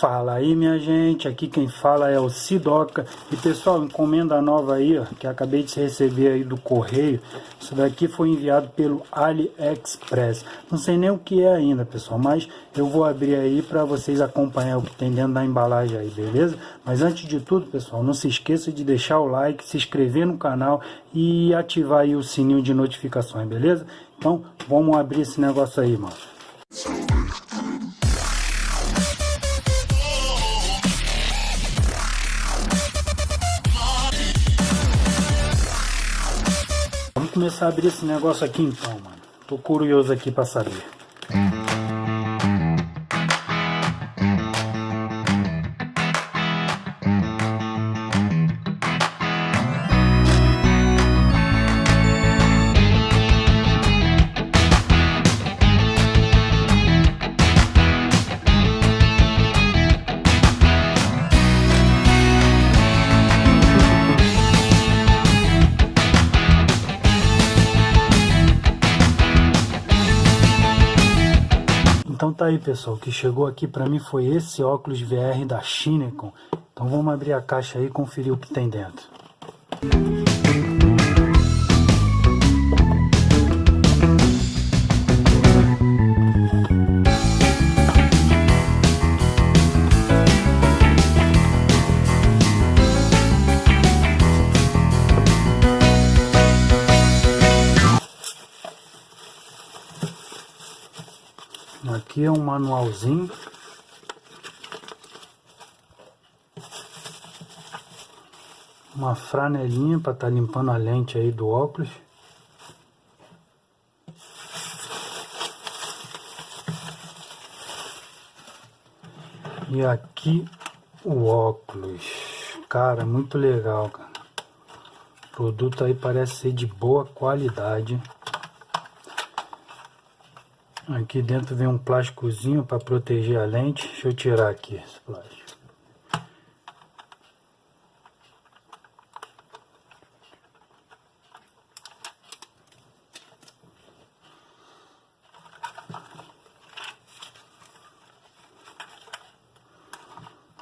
Fala aí minha gente, aqui quem fala é o Sidoca. E pessoal, encomenda nova aí, ó, que acabei de receber aí do correio. Isso daqui foi enviado pelo AliExpress. Não sei nem o que é ainda pessoal, mas eu vou abrir aí para vocês acompanhar o que tem dentro da embalagem aí, beleza? Mas antes de tudo pessoal, não se esqueça de deixar o like, se inscrever no canal E ativar aí o sininho de notificações, beleza? Então vamos abrir esse negócio aí, mano começar a abrir esse negócio aqui então, mano. Tô curioso aqui pra saber. Então tá aí pessoal, o que chegou aqui para mim foi esse óculos VR da Shinecon. Então vamos abrir a caixa aí e conferir o que tem dentro. Aqui é um manualzinho. Uma franelinha para estar tá limpando a lente aí do óculos. E aqui o óculos. Cara, muito legal, cara. O produto aí parece ser de boa qualidade. Aqui dentro vem um plásticozinho para proteger a lente. Deixa eu tirar aqui esse plástico.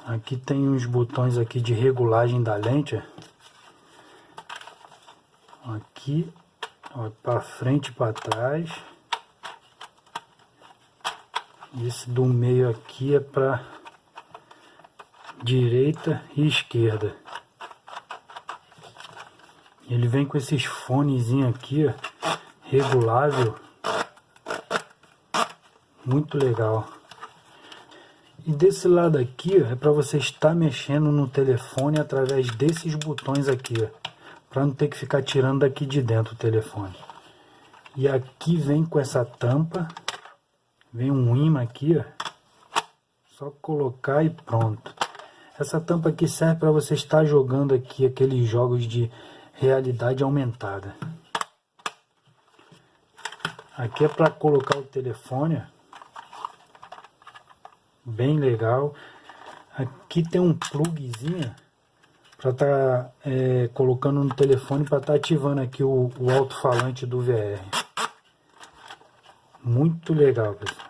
Aqui tem uns botões aqui de regulagem da lente. Aqui, para frente e para trás. Esse do meio aqui é para direita e esquerda. Ele vem com esses fonezinhos aqui, ó, regulável. Muito legal. E desse lado aqui, ó, é para você estar mexendo no telefone através desses botões aqui, para não ter que ficar tirando daqui de dentro o telefone. E aqui vem com essa tampa Vem um imã aqui, ó. Só colocar e pronto. Essa tampa aqui serve para você estar jogando aqui aqueles jogos de realidade aumentada. Aqui é para colocar o telefone. Bem legal. Aqui tem um plugzinho para estar tá, é, colocando no telefone para estar tá ativando aqui o, o alto-falante do VR. Muito legal, pessoal.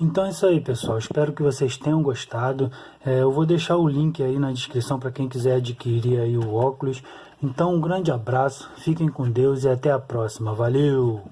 Então é isso aí, pessoal. Espero que vocês tenham gostado. É, eu vou deixar o link aí na descrição para quem quiser adquirir aí o óculos. Então um grande abraço, fiquem com Deus e até a próxima. Valeu!